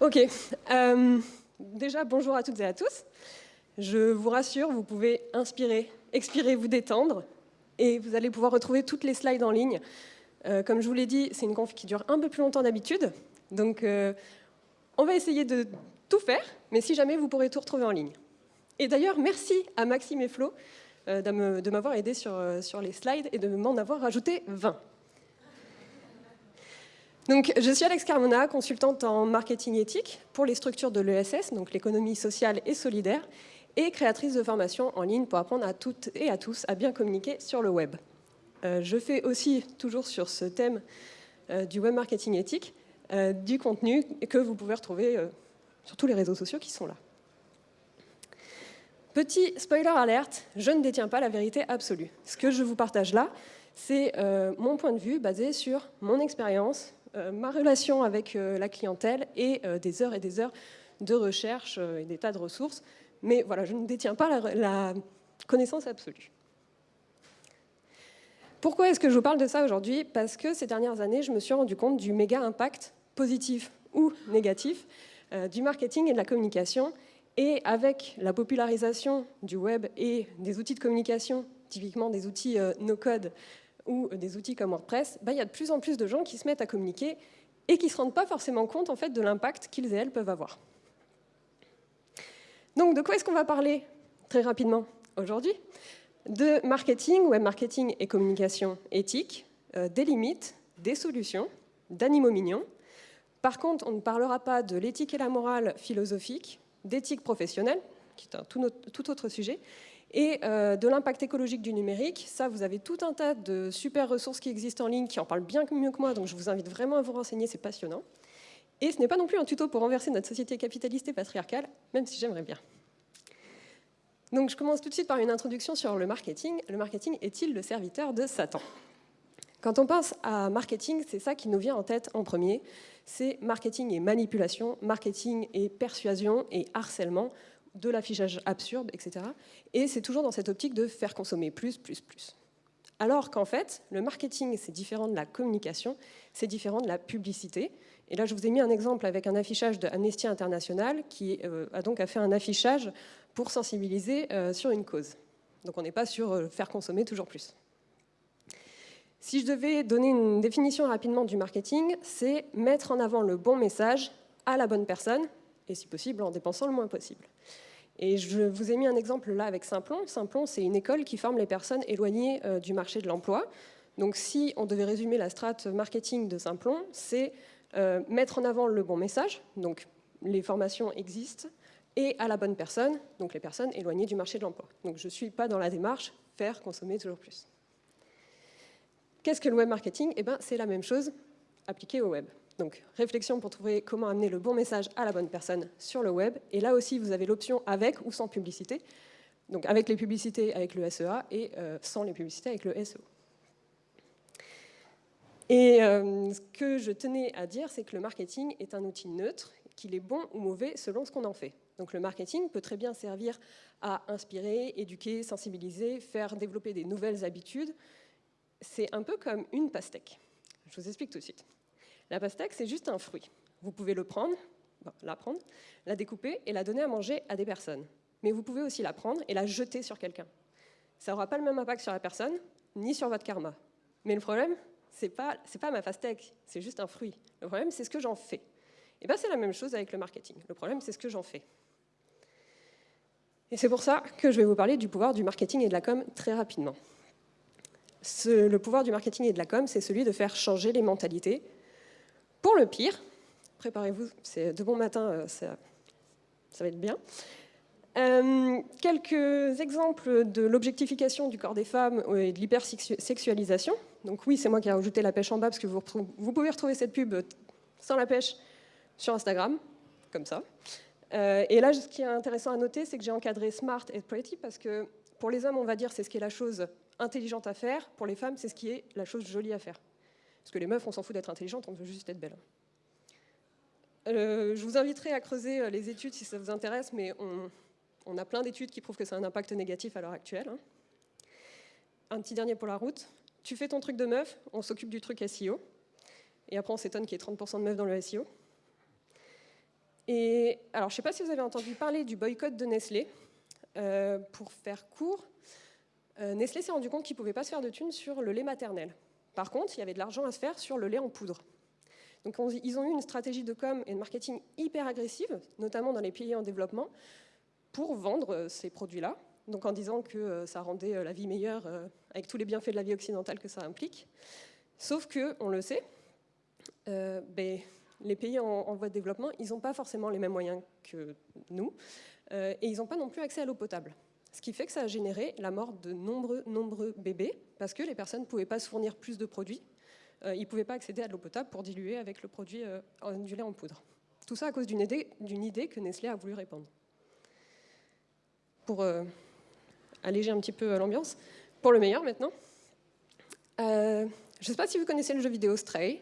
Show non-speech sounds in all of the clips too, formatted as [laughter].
Ok. Euh, déjà, bonjour à toutes et à tous. Je vous rassure, vous pouvez inspirer, expirer, vous détendre, et vous allez pouvoir retrouver toutes les slides en ligne. Euh, comme je vous l'ai dit, c'est une conf qui dure un peu plus longtemps d'habitude, donc euh, on va essayer de tout faire, mais si jamais, vous pourrez tout retrouver en ligne. Et d'ailleurs, merci à Maxime et Flo de m'avoir aidé sur, sur les slides et de m'en avoir rajouté 20. Je suis Alex Carmona, consultante en marketing éthique pour les structures de l'ESS, donc l'économie sociale et solidaire, et créatrice de formations en ligne pour apprendre à toutes et à tous à bien communiquer sur le web. Euh, je fais aussi, toujours sur ce thème euh, du web marketing éthique, euh, du contenu que vous pouvez retrouver sur tous les réseaux sociaux qui sont là. Petit spoiler alerte, je ne détiens pas la vérité absolue. Ce que je vous partage là, c'est mon point de vue basé sur mon expérience, ma relation avec euh, la clientèle et euh, des heures et des heures de recherche et des tas de ressources. Mais voilà, je ne détiens pas la, connaissance absolue. Pourquoi est-ce que je vous parle de ça aujourd'hui? Parce que ces dernières années, je me suis rendu compte du méga impact positif ou négatif du marketing et de la communication. Et avec la popularisation du web et des outils de communication, typiquement des outils no-code ou des outils comme WordPress, bah, il y a de plus en plus de gens qui se mettent à communiquer et qui ne se rendent pas forcément compte en fait, de l'impact qu'ils et elles peuvent avoir. Donc de quoi est-ce qu'on va parler très rapidement aujourd'hui? De marketing, web marketing et communication éthique, euh, des limites, des solutions, d'animaux mignons. Par contre, on ne parlera pas de l'éthique et la morale philosophique, d'éthique professionnelle, qui est un tout autre sujet, et euh, de l'impact écologique du numérique, ça, vous avez tout un tas de super ressources qui existent en ligne, qui en parlent bien mieux que moi, donc je vous invite vraiment à vous renseigner, c'est passionnant. Et ce n'est pas non plus un tuto pour renverser notre société capitaliste et patriarcale, même si j'aimerais bien. Donc je commence tout de suite par une introduction sur le marketing. Le marketing est-il le serviteur de Satan? Quand on pense à marketing, c'est ça qui nous vient en tête en premier. C'est marketing et manipulation, marketing et persuasion et harcèlement de l'affichage absurde, etc. Et c'est toujours dans cette optique de faire consommer plus, plus, plus. Alors qu'en fait, le marketing, c'est différent de la communication, c'est différent de la publicité. Et là, je vous ai mis un exemple avec un affichage de International qui euh, a donc fait un affichage pour sensibiliser euh, sur une cause. Donc on n'est pas sur euh, faire consommer toujours plus. Si je devais donner une définition rapidement du marketing, c'est mettre en avant le bon message à la bonne personne, et si possible en dépensant le moins possible. Et je vous ai mis un exemple là avec Simplon. Simplon, c'est une école qui forme les personnes éloignées euh, du marché de l'emploi. Donc si on devait résumer la strate marketing de Simplon, c'est euh, mettre en avant le bon message, donc les formations existent, et à la bonne personne, donc les personnes éloignées du marché de l'emploi. Donc je ne suis pas dans la démarche faire consommer toujours plus. Qu'est-ce que le web marketing? Eh ben, C'est la même chose appliquée au web. Donc, réflexion pour trouver comment amener le bon message à la bonne personne sur le web. Et là aussi, vous avez l'option avec ou sans publicité. Donc, avec les publicités avec le SEA et euh, sans les publicités avec le SEO. Et euh, ce que je tenais à dire, c'est que le marketing est un outil neutre, qu'il est bon ou mauvais selon ce qu'on en fait. Donc le marketing peut très bien servir à inspirer, éduquer, sensibiliser, faire développer des nouvelles habitudes. C'est un peu comme une pastèque. Je vous explique tout de suite. La pastèque, c'est juste un fruit. Vous pouvez le prendre, la prendre, la découper et la donner à manger à des personnes. Mais vous pouvez aussi la prendre et la jeter sur quelqu'un. Ça n'aura pas le même impact sur la personne, ni sur votre karma. Mais le problème, ce n'est pas, pas ma pastèque, c'est juste un fruit. Le problème, c'est ce que j'en fais. Et bien, c'est la même chose avec le marketing. Le problème, c'est ce que j'en fais. Et c'est pour ça que je vais vous parler du pouvoir du marketing et de la com très rapidement. le pouvoir du marketing et de la com, c'est celui de faire changer les mentalités, pour le pire, préparez-vous, c'est de bon matin, euh, ça, va être bien. Euh, quelques exemples de l'objectification du corps des femmes et de l'hypersexualisation. Donc oui, c'est moi qui ai rajouté la pêche en bas, parce que vous, pouvez retrouver cette pub sans la pêche sur Instagram, comme ça. Euh, et là, ce qui est intéressant à noter, c'est que j'ai encadré smart et pretty, parce que pour les hommes, on va dire c'est ce qui est la chose intelligente à faire, pour les femmes, c'est ce qui est la chose jolie à faire. Parce que les meufs, on s'en fout d'être intelligentes, on veut juste être belle. Euh, je vous inviterai à creuser euh, les études si ça vous intéresse, mais on, a plein d'études qui prouvent que ça a un impact négatif à l'heure actuelle. Hein. Un petit dernier pour la route. Tu fais ton truc de meuf, on s'occupe du truc SEO. Et après, on s'étonne qu'il y ait 30% de meufs dans le SEO. Et alors, je ne sais pas si vous avez entendu parler du boycott de Nestlé. Euh, pour faire court, Nestlé s'est rendu compte qu'il ne pouvait pas se faire de thunes sur le lait maternel. Par contre, il y avait de l'argent à se faire sur le lait en poudre. Donc ils ont eu une stratégie de com et de marketing hyper agressive, notamment dans les pays en développement, pour vendre euh, ces produits-là. Donc en disant que ça rendait la vie meilleure avec tous les bienfaits de la vie occidentale que ça implique. Sauf que, on le sait, ben, les pays en, voie de développement, ils n'ont pas forcément les mêmes moyens que nous, et ils n'ont pas non plus accès à l'eau potable. Ce qui fait que ça a généré la mort de nombreux, bébés, parce que les personnes ne pouvaient pas se fournir plus de produits. Euh, ils ne pouvaient pas accéder à de l'eau potable pour diluer avec le produit euh, du lait en poudre. Tout ça à cause d'une idée, idée, que Nestlé a voulu répandre. Pour euh, alléger un petit peu l'ambiance, pour le meilleur maintenant. je ne sais pas si vous connaissez le jeu vidéo Stray.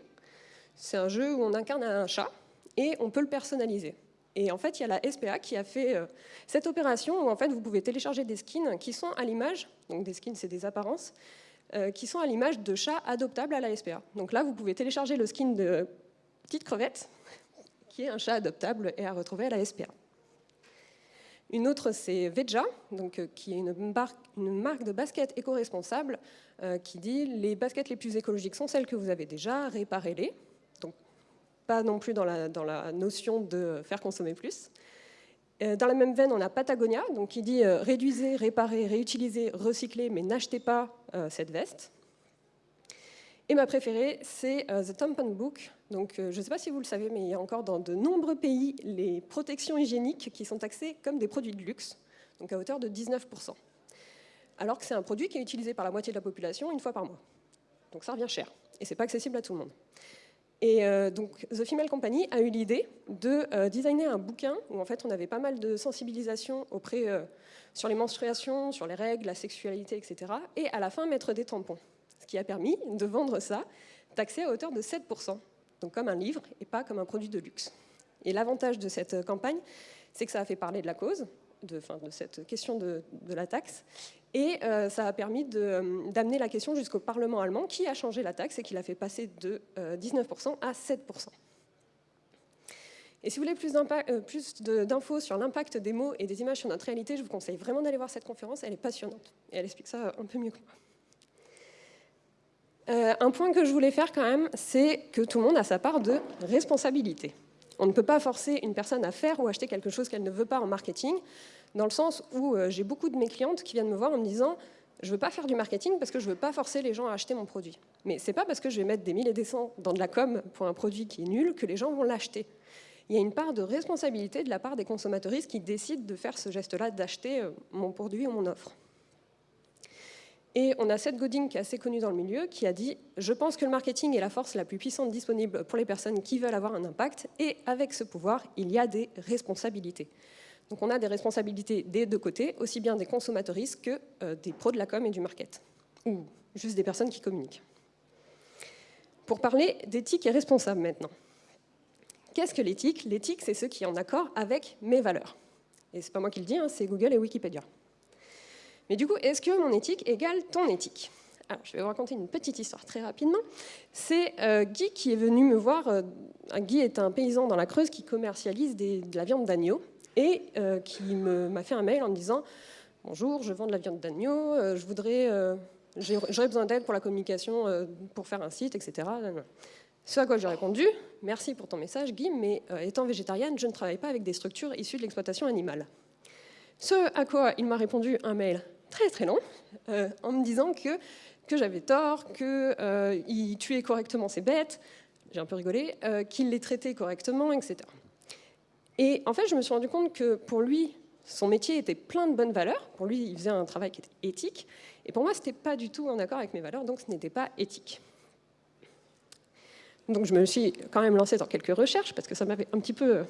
C'est un jeu où on incarne un chat et on peut le personnaliser. Et en fait, il y a la SPA qui a fait euh, cette opération où en fait, vous pouvez télécharger des skins qui sont à l'image, donc des skins, c'est des apparences, euh, qui sont à l'image de chats adoptables à la SPA. Donc là, vous pouvez télécharger le skin de Petite Crevette, [laughs] qui est un chat adoptable et à retrouver à la SPA. Une autre, c'est Veja, donc, euh, qui est une, marque de basket éco-responsable qui dit les baskets les plus écologiques sont celles que vous avez déjà, réparez-les pas non plus dans la, dans la notion de faire consommer plus. Euh, dans la même veine, on a Patagonia, donc qui dit euh, réduisez, réparez, réutilisez, recyclez, mais n'achetez pas euh, cette veste. Et ma préférée, c'est The Tampon Book. Donc, je ne sais pas si vous le savez, mais il y a encore dans de nombreux pays les protections hygiéniques qui sont taxées comme des produits de luxe, donc à hauteur de 19%. Alors que c'est un produit qui est utilisé par la moitié de la population une fois par mois. Donc ça revient cher. Et ce n'est pas accessible à tout le monde. Et euh, donc, The Female Company a eu l'idée de euh, designer un bouquin où en fait on avait pas mal de sensibilisation auprès euh, sur les menstruations, sur les règles, la sexualité, etc. Et à la fin mettre des tampons, ce qui a permis de vendre ça taxé à hauteur de 7%, donc comme un livre et pas comme un produit de luxe. Et l'avantage de cette campagne, c'est que ça a fait parler de la cause, de, cette question de, de la taxe, et euh, ça a permis euh, d'amener la question jusqu'au Parlement allemand qui a changé la taxe et qui l'a fait passer de 19% euh, à 7%. Et si vous voulez plus d'infos sur l'impact des mots et des images sur notre réalité, je vous conseille vraiment d'aller voir cette conférence, elle est passionnante. Et elle explique ça un peu mieux que moi. un point que je voulais faire quand même, c'est que tout le monde a sa part de responsabilité. On ne peut pas forcer une personne à faire ou acheter quelque chose qu'elle ne veut pas en marketing dans le sens où euh, j'ai beaucoup de mes clientes qui viennent me voir en me disant je ne veux pas faire du marketing parce que je ne veux pas forcer les gens à acheter mon produit. Mais ce n'est pas parce que je vais mettre des mille et des cents dans de la com pour un produit qui est nul que les gens vont l'acheter. Il y a une part de responsabilité de la part des consommateurs qui décident de faire ce geste-là, d'acheter euh, mon produit ou mon offre. Et on a Seth Godin, qui est assez connu dans le milieu, qui a dit « Je pense que le marketing est la force la plus puissante disponible pour les personnes qui veulent avoir un impact, et avec ce pouvoir, il y a des responsabilités. » Donc on a des responsabilités des deux côtés, aussi bien des consommateuristes que euh, des pros de la com et du market, ou juste des personnes qui communiquent. Pour parler d'éthique et responsable maintenant. Qu'est-ce que l'éthique? L'éthique, c'est ce qui est en accord avec mes valeurs. Et c'est pas moi qui le dis, hein, c'est Google et Wikipédia. Mais du coup, est-ce que mon éthique égale ton éthique? Alors, je vais vous raconter une petite histoire très rapidement. C'est euh, Guy qui est venu me voir. Euh, Guy est un paysan dans la Creuse qui commercialise de la viande d'agneau et euh, qui m'a fait un mail en me disant « Bonjour, je vends de la viande d'agneau, je voudrais, j'aurais besoin d'aide pour la communication, pour faire un site, etc. » Ce à quoi j'ai répondu « Merci pour ton message, Guy, mais étant végétarienne, je ne travaille pas avec des structures issues de l'exploitation animale. » Ce à quoi il m'a répondu un mail très très long, en me disant que, que j'avais tort, qu'il tuait correctement ses bêtes, j'ai un peu rigolé, qu'il les traitait correctement, etc. Et en fait, je me suis rendu compte que pour lui, son métier était plein de bonnes valeurs. Pour lui, il faisait un travail qui était éthique. Et pour moi, ce n'était pas du tout en accord avec mes valeurs, donc ce n'était pas éthique. Donc je me suis quand même lancée dans quelques recherches, parce que ça m'avait un petit peu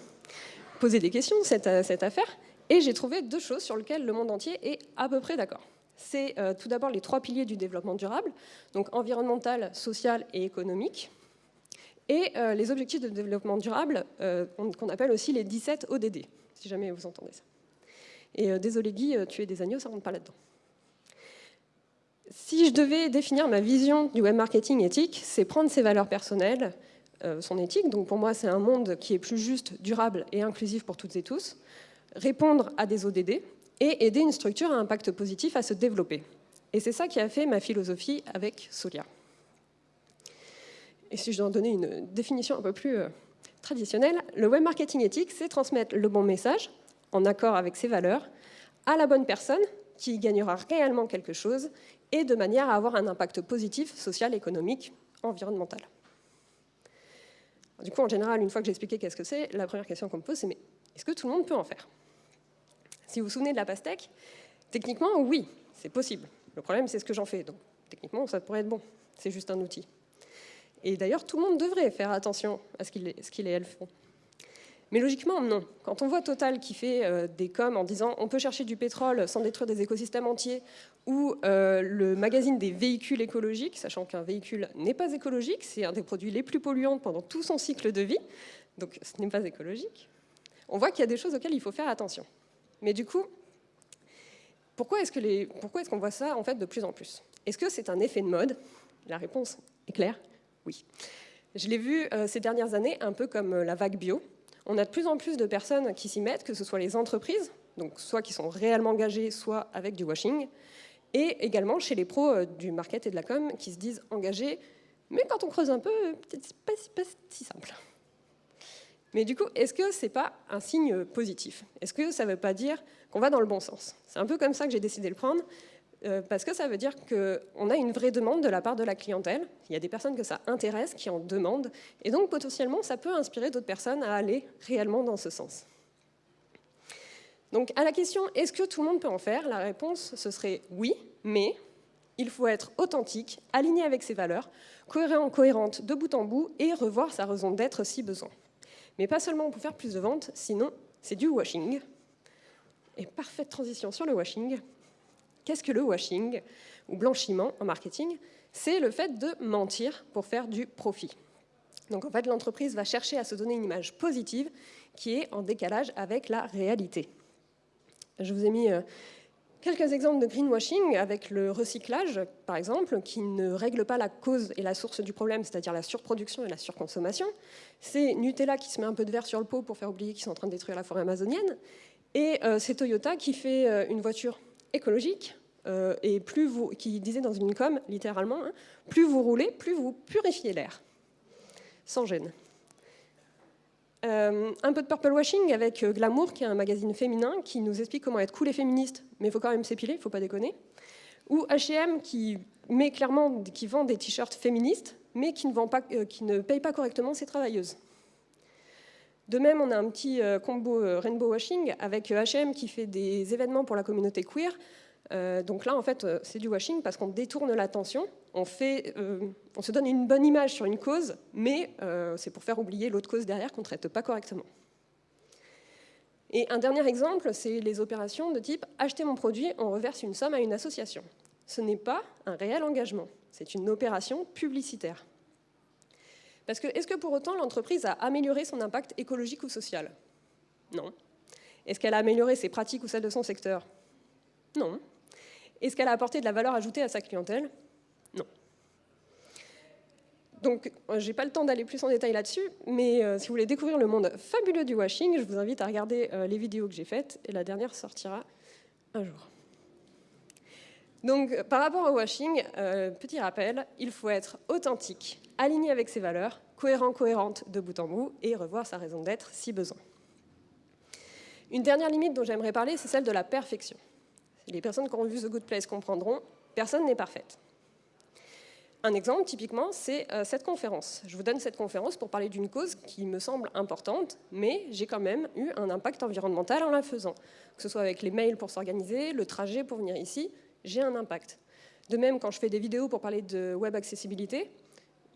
posé des questions, cette, affaire. Et j'ai trouvé deux choses sur lesquelles le monde entier est à peu près d'accord. C'est euh, tout d'abord les trois piliers du développement durable, donc environnemental, social et économique et euh, les objectifs de développement durable, euh, qu'on appelle aussi les 17 ODD, si jamais vous entendez ça. Et désolé Guy, tuer des agneaux, ça rentre pas là-dedans. Si je devais définir ma vision du web marketing éthique, c'est prendre ses valeurs personnelles, son éthique. Donc pour moi, c'est un monde qui est plus juste, durable et inclusif pour toutes et tous, répondre à des ODD et aider une structure à impact positif à se développer. Et c'est ça qui a fait ma philosophie avec Solia. Et si je dois en donner une définition un peu plus euh, traditionnelle, le web marketing éthique, c'est transmettre le bon message, en accord avec ses valeurs, à la bonne personne qui gagnera réellement quelque chose et de manière à avoir un impact positif, social, économique, environnemental. Du coup, en général, une fois que j'ai expliqué qu'est-ce que c'est, la première question qu'on me pose, c'est mais est-ce que tout le monde peut en faire? Si vous vous souvenez de la pastèque, techniquement, oui, c'est possible. Le problème, c'est ce que j'en fais. Donc, techniquement, ça pourrait être bon. C'est juste un outil. Et d'ailleurs, tout le monde devrait faire attention à ce qu'il et elle font. Mais logiquement, non. Quand on voit Total qui fait euh, des coms en disant on peut chercher du pétrole sans détruire des écosystèmes entiers, ou euh, le magazine des véhicules écologiques, sachant qu'un véhicule n'est pas écologique, c'est un des produits les plus polluants pendant tout son cycle de vie, donc ce n'est pas écologique, on voit qu'il y a des choses auxquelles il faut faire attention. Mais du coup, pourquoi est-ce qu'on voit ça en fait de plus en plus? Est-ce que c'est un effet de mode? La réponse est claire, oui. Je l'ai vu euh, ces dernières années un peu comme euh, la vague bio. On a de plus en plus de personnes qui s'y mettent, que ce soit les entreprises, donc soit qui sont réellement engagées, soit avec du washing, et également chez les pros euh, du market et de la com qui se disent engagés, mais quand on creuse un peu, c'est pas, pas si simple. Mais du coup, est-ce que ce n'est pas un signe positif? Est-ce que ça ne veut pas dire qu'on va dans le bon sens? C'est un peu comme ça que j'ai décidé de le prendre, euh, parce que ça veut dire qu'on a une vraie demande de la part de la clientèle. Il y a des personnes que ça intéresse, qui en demandent, et donc potentiellement, ça peut inspirer d'autres personnes à aller réellement dans ce sens. Donc à la question « est-ce que tout le monde peut en faire ?», la réponse, ce serait « oui, mais il faut être authentique, aligné avec ses valeurs, cohérent, cohérente de bout en bout, et revoir sa raison d'être si besoin. Mais pas seulement pour faire plus de ventes, sinon c'est du washing. Et parfaite transition sur le washing. Qu'est-ce que le washing, ou blanchiment en marketing? C'est le fait de mentir pour faire du profit. Donc en fait, l'entreprise va chercher à se donner une image positive qui est en décalage avec la réalité. Je vous ai mis euh, Quelques exemples de greenwashing avec le recyclage, par exemple, qui ne règle pas la cause et la source du problème, c'est-à-dire la surproduction et la surconsommation. C'est Nutella qui se met un peu de verre sur le pot pour faire oublier qu'ils sont en train de détruire la forêt amazonienne. Et euh, c'est Toyota qui fait euh, une voiture écologique, euh, et plus qui disait dans une com, littéralement, hein, plus vous roulez, plus vous purifiez l'air, sans gêne. Euh, un peu de purple washing avec euh, Glamour, qui est un magazine féminin qui nous explique comment être cool et féministe, mais il faut quand même s'épiler, il ne faut pas déconner. Ou H&M qui met clairement, qui vend des t-shirts féministes, mais qui ne, vend pas, euh, qui ne paye pas correctement ses travailleuses. De même, on a un petit combo rainbow washing avec H&M qui fait des événements pour la communauté queer, donc là, en fait, c'est du washing parce qu'on détourne l'attention, on, euh, on se donne une bonne image sur une cause, mais c'est pour faire oublier l'autre cause derrière qu'on ne traite pas correctement. Et un dernier exemple, c'est les opérations de type « acheter mon produit, on reverse une somme à une association ». Ce n'est pas un réel engagement, c'est une opération publicitaire. Parce que, est-ce que pour autant l'entreprise a amélioré son impact écologique ou social? Non. Est-ce qu'elle a amélioré ses pratiques ou celles de son secteur? Non. Est-ce qu'elle a apporté de la valeur ajoutée à sa clientèle? Donc, euh, je n'ai pas le temps d'aller plus en détail là-dessus, mais euh, si vous voulez découvrir le monde fabuleux du washing, je vous invite à regarder euh, les vidéos que j'ai faites, et la dernière sortira un jour. Donc, par rapport au washing, petit rappel, il faut être authentique, aligné avec ses valeurs, cohérent, cohérente de bout en bout, et revoir sa raison d'être si besoin. Une dernière limite dont j'aimerais parler, c'est celle de la perfection les personnes qui ont vu The Good Place comprendront, personne n'est parfaite. Un exemple, typiquement, c'est euh, cette conférence. Je vous donne cette conférence pour parler d'une cause qui me semble importante, mais j'ai quand même eu un impact environnemental en la faisant. Que ce soit avec les mails pour s'organiser, le trajet pour venir ici, j'ai un impact. De même, quand je fais des vidéos pour parler de web accessibilité,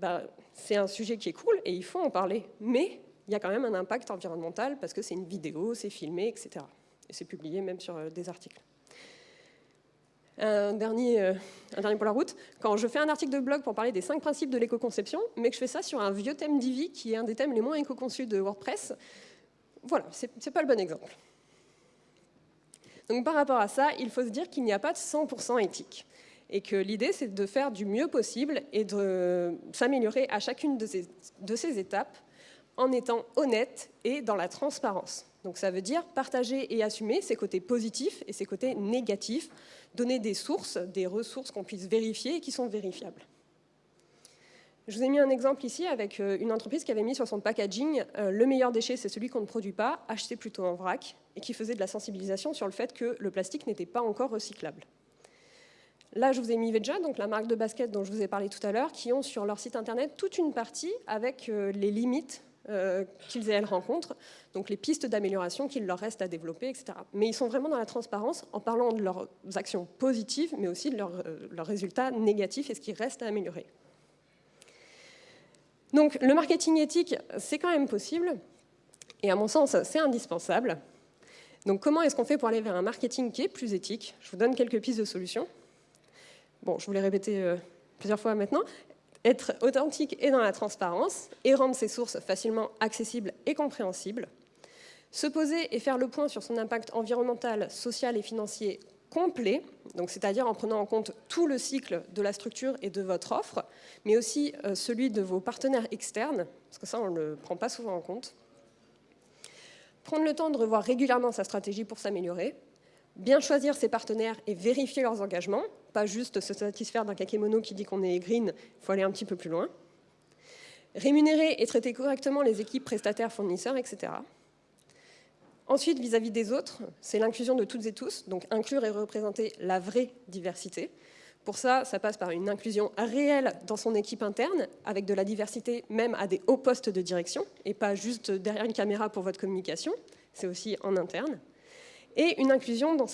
bah, c'est un sujet qui est cool et il faut en parler. Mais il y a quand même un impact environnemental parce que c'est une vidéo, c'est filmé, etc. Et c'est publié même sur euh, des articles un dernier, euh, un pour la route, quand je fais un article de blog pour parler des cinq principes de l'éco-conception, mais que je fais ça sur un vieux thème Divi, qui est un des thèmes les moins éco-conçus de WordPress, voilà, c'est pas le bon exemple. Donc par rapport à ça, il faut se dire qu'il n'y a pas de 100% éthique. et que l'idée, c'est de faire du mieux possible et de s'améliorer à chacune de ces étapes en étant honnête et dans la transparence. Donc ça veut dire partager et assumer ses côtés positifs et ses côtés négatifs, donner des sources, des ressources qu'on puisse vérifier et qui sont vérifiables. Je vous ai mis un exemple ici avec euh, une entreprise qui avait mis sur son packaging euh, le meilleur déchet, c'est celui qu'on ne produit pas, acheter plutôt en vrac, et qui faisait de la sensibilisation sur le fait que le plastique n'était pas encore recyclable. Là, je vous ai mis Veja, donc la marque de basket dont je vous ai parlé tout à l'heure, qui ont sur leur site internet toute une partie avec euh, les limites qu'ils et elles rencontrent, donc les pistes d'amélioration qu'il leur reste à développer, etc. Mais ils sont vraiment dans la transparence en parlant de leurs actions positives, mais aussi de leurs, leurs résultats négatifs et ce qui reste à améliorer. Donc le marketing éthique, c'est quand même possible, et à mon sens, c'est indispensable. Donc comment est-ce qu'on fait pour aller vers un marketing qui est plus éthique? Je vous donne quelques pistes de solutions. Bon, je vous l'ai répété euh, plusieurs fois maintenant. Être authentique et dans la transparence, et rendre ses sources facilement accessibles et compréhensibles. Se poser et faire le point sur son impact environnemental, social et financier complet, c'est-à-dire en prenant en compte tout le cycle de la structure et de votre offre, mais aussi euh, celui de vos partenaires externes, parce que ça, on ne le prend pas souvent en compte. Prendre le temps de revoir régulièrement sa stratégie pour s'améliorer, bien choisir ses partenaires et vérifier leurs engagements, pas juste se satisfaire d'un kakémono qui dit qu'on est green, il faut aller un petit peu plus loin. Rémunérer et traiter correctement les équipes prestataires, fournisseurs, etc. Ensuite, vis-à-vis des autres, c'est l'inclusion de toutes et tous, donc inclure et représenter la vraie diversité. Pour ça, ça passe par une inclusion réelle dans son équipe interne, avec de la diversité même à des hauts postes de direction, et pas juste derrière une caméra pour votre communication, c'est aussi en interne. Et une inclusion dans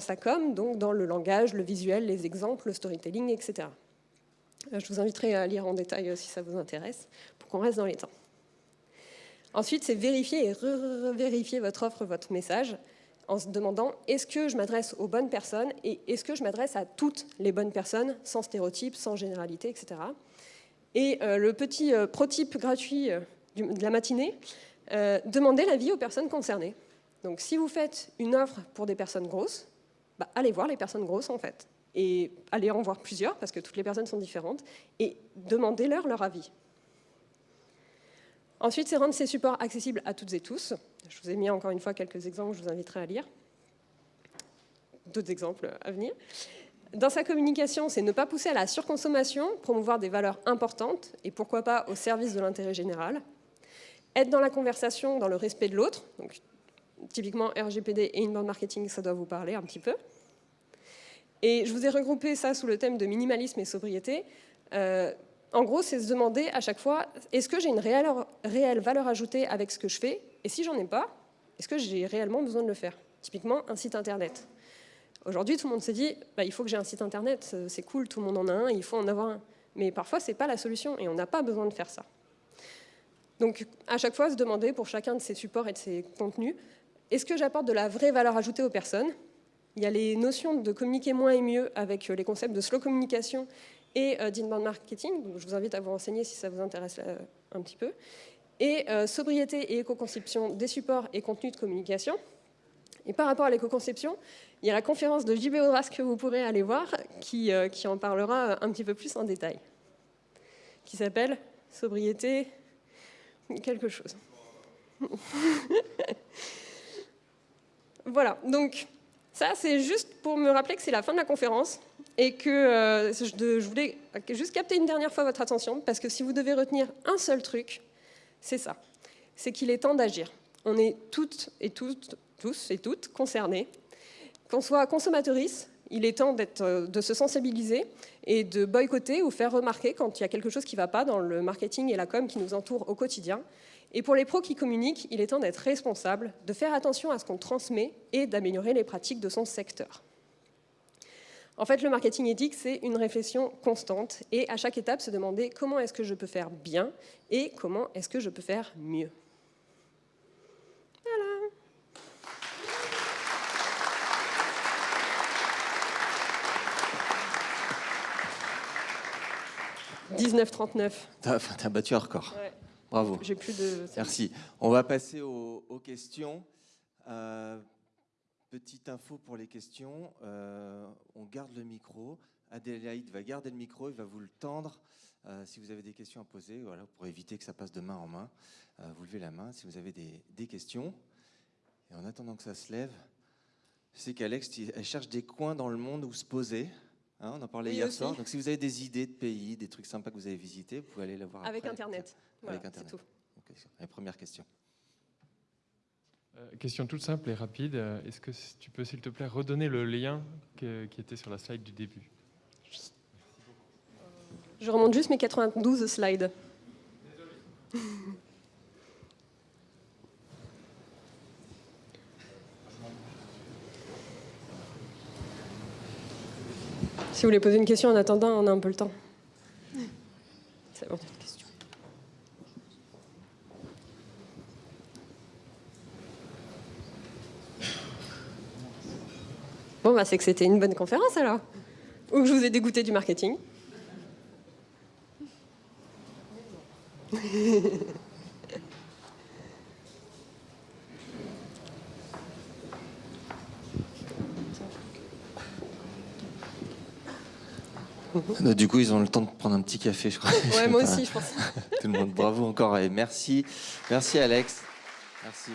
sa, com, donc dans le langage, le visuel, les exemples, le storytelling, etc. Euh, je vous inviterai à lire en détail euh, si ça vous intéresse, pour qu'on reste dans les temps. Ensuite, c'est vérifier et vérifier votre offre, votre message, en se demandant est-ce que je m'adresse aux bonnes personnes et est-ce que je m'adresse à toutes les bonnes personnes, sans stéréotypes, sans généralité, etc. Et euh, le petit euh, prototype gratuit de la matinée, demandez l'avis aux personnes concernées. Donc si vous faites une offre pour des personnes grosses, bah, allez voir les personnes grosses en fait. Et allez en voir plusieurs, parce que toutes les personnes sont différentes, et demandez-leur leur avis. Ensuite, c'est rendre ces supports accessibles à toutes et tous. Je vous ai mis encore une fois quelques exemples, je vous inviterai à lire. D'autres exemples à venir. Dans sa communication, c'est ne pas pousser à la surconsommation, promouvoir des valeurs importantes et pourquoi pas au service de l'intérêt général. Être dans la conversation, dans le respect de l'autre. Typiquement RGPD et inbound marketing, ça doit vous parler un petit peu. Et je vous ai regroupé ça sous le thème de minimalisme et sobriété. Euh, en gros, c'est se demander à chaque fois, est-ce que j'ai une réelle, valeur ajoutée avec ce que je fais? Et si j'en ai pas, est-ce que j'ai réellement besoin de le faire? Typiquement, un site internet. Aujourd'hui, tout le monde se dit, bah, il faut que j'ai un site internet, c'est cool, tout le monde en a un, il faut en avoir un. Mais parfois, ce n'est pas la solution et on n'a pas besoin de faire ça. Donc, à chaque fois, se demander pour chacun de ces supports et de ces contenus, est-ce que j'apporte de la vraie valeur ajoutée aux personnes? Il y a les notions de communiquer moins et mieux avec les concepts de slow communication et euh, d'inbound marketing. Je vous invite à vous renseigner si ça vous intéresse euh, un petit peu. Et euh, sobriété et éco-conception des supports et contenus de communication. Et par rapport à l'éco-conception, il y a la conférence de JB Audras que vous pourrez aller voir, qui, qui en parlera un petit peu plus en détail, qui s'appelle Sobriété quelque chose. [laughs] voilà, donc ça c'est juste pour me rappeler que c'est la fin de la conférence et que euh, je, voulais juste capter une dernière fois votre attention, parce que si vous devez retenir un seul truc, c'est ça. C'est qu'il est temps d'agir. On est toutes et toutes, tous et toutes concernés. Qu'on soit consommatrice, il est temps euh, de se sensibiliser et de boycotter ou faire remarquer quand il y a quelque chose qui ne va pas dans le marketing et la com qui nous entoure au quotidien. Et pour les pros qui communiquent, il est temps d'être responsable, de faire attention à ce qu'on transmet et d'améliorer les pratiques de son secteur. En fait, le marketing éthique, c'est une réflexion constante et à chaque étape, se demander comment est-ce que je peux faire bien et comment est-ce que je peux faire mieux. Voilà. « 19,39. T'as battu un record. Bravo. J'ai plus de... Merci. On va passer aux, questions. Euh, Petite info pour les questions, euh, on garde le micro. Adélaïde va garder le micro, il va vous le tendre. si vous avez des questions à poser, voilà, pour éviter que ça passe de main en main, vous levez la main si vous avez des, des questions. Et en attendant que ça se lève, je sais qu'Alex, elle cherche des coins dans le monde où se poser. Hein, on en parlait hier soir. Donc, si vous avez des idées de pays, des trucs sympas que vous avez visités, vous pouvez aller les voir Avec Internet. Avec Internet. Tout. la première question. Euh, question toute simple et rapide. Est-ce que tu peux, s'il te plaît, redonner le lien qui était sur la slide du début? Je remonte juste mes 92 slides. Désolé. [laughs] Si vous voulez poser une question en attendant, on a un peu le temps. C'est bon, une question. Bon, bah, c'est que c'était une bonne conférence alors. Ou que je vous ai dégoûté du marketing. [laughs] Du coup, ils ont le temps de prendre un petit café, je crois. Ouais, [laughs] moi aussi, je pense. [laughs] Tout le monde, bravo encore et merci. Merci Alex. Merci.